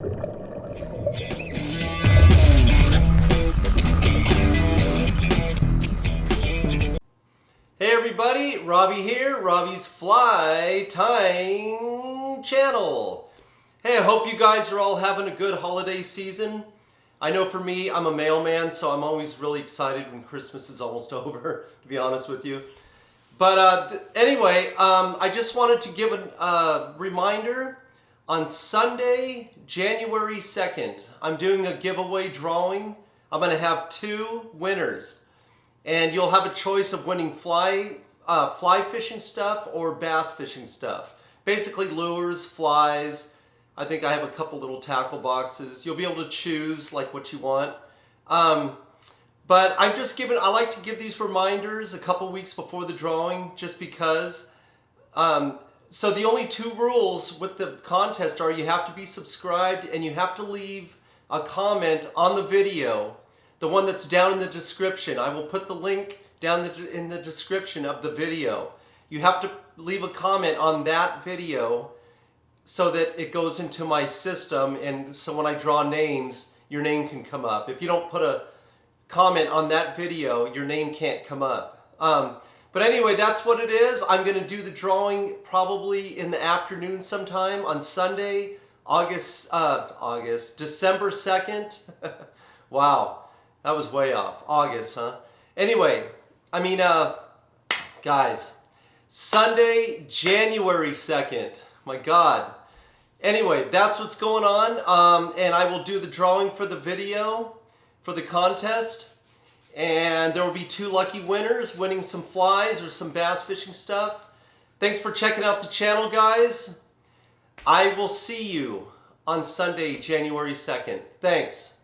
Hey everybody, Robbie here, Robbie's Fly Tying Channel. Hey, I hope you guys are all having a good holiday season. I know for me, I'm a mailman, so I'm always really excited when Christmas is almost over, to be honest with you. But uh, anyway, um, I just wanted to give a uh, reminder. On Sunday, January 2nd, I'm doing a giveaway drawing. I'm going to have two winners and you'll have a choice of winning fly uh, fly fishing stuff or bass fishing stuff. Basically lures, flies. I think I have a couple little tackle boxes. You'll be able to choose like what you want. Um, but I'm just giving, I like to give these reminders a couple weeks before the drawing just because. Um, so the only two rules with the contest are you have to be subscribed and you have to leave a comment on the video the one that's down in the description. I will put the link down the, in the description of the video. You have to leave a comment on that video so that it goes into my system and so when I draw names, your name can come up. If you don't put a comment on that video, your name can't come up. Um, but anyway, that's what it is. I'm going to do the drawing probably in the afternoon sometime on Sunday, August, uh, August, December 2nd. wow. That was way off. August, huh? Anyway, I mean, uh, guys, Sunday, January 2nd. My God. Anyway, that's what's going on. Um, and I will do the drawing for the video for the contest. And there will be two lucky winners winning some flies or some bass fishing stuff. Thanks for checking out the channel, guys. I will see you on Sunday, January 2nd. Thanks.